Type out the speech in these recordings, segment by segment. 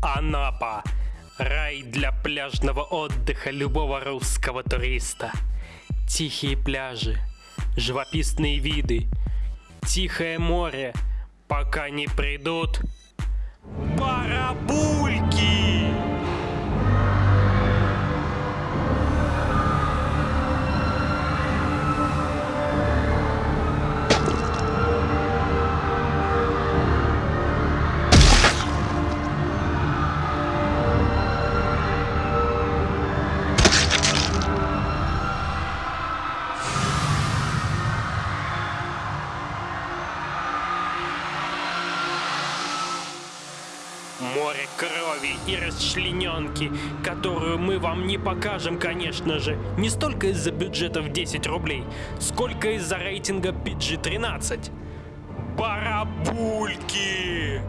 Анапа. Рай для пляжного отдыха любого русского туриста. Тихие пляжи, живописные виды, тихое море, пока не придут барабульки. Море крови и расчлененки, которую мы вам не покажем, конечно же, не столько из-за бюджета в 10 рублей, сколько из-за рейтинга PG-13. Барабульки!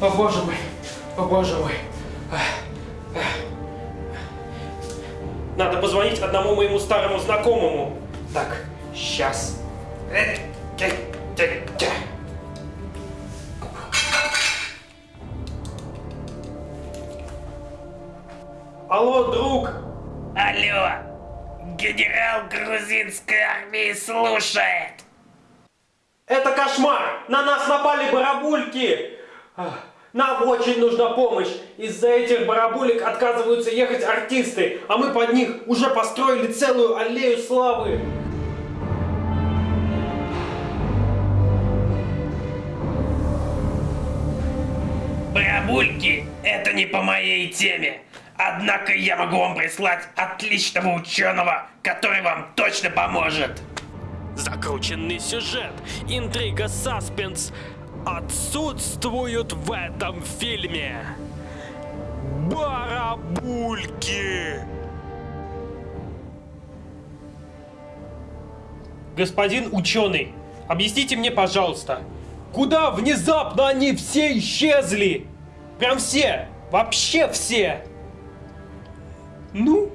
О боже мой, о боже мой. Надо позвонить одному моему старому знакомому. Так, сейчас. Алло, друг! Алло, генерал грузинской армии слушает. Это кошмар! На нас напали барабульки! Нам очень нужна помощь. Из-за этих барабулек отказываются ехать артисты, а мы под них уже построили целую аллею славы. Барабульки – это не по моей теме. Однако я могу вам прислать отличного ученого, который вам точно поможет. Закрученный сюжет, интрига, саспенс отсутствуют в этом фильме. Барабульки! Господин ученый, объясните мне, пожалуйста, куда внезапно они все исчезли? Прям все, вообще все. Ну,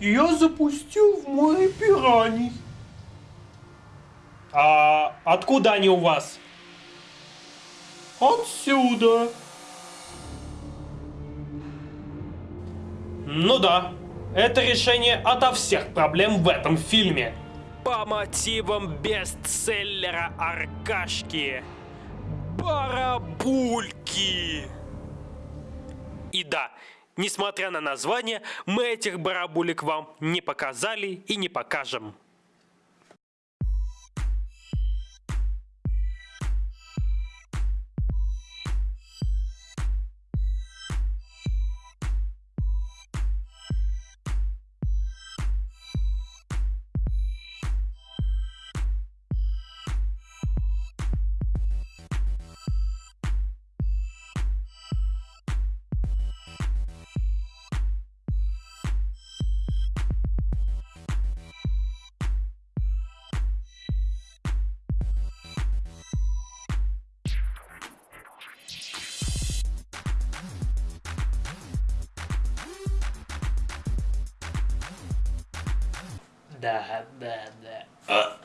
я запустил в море пираний. А откуда они у вас? Отсюда. Ну да, это решение ото всех проблем в этом фильме. По мотивам бестселлера Аркашки. Барабульки. И да, несмотря на название, мы этих барабулек вам не показали и не покажем. دهب أه.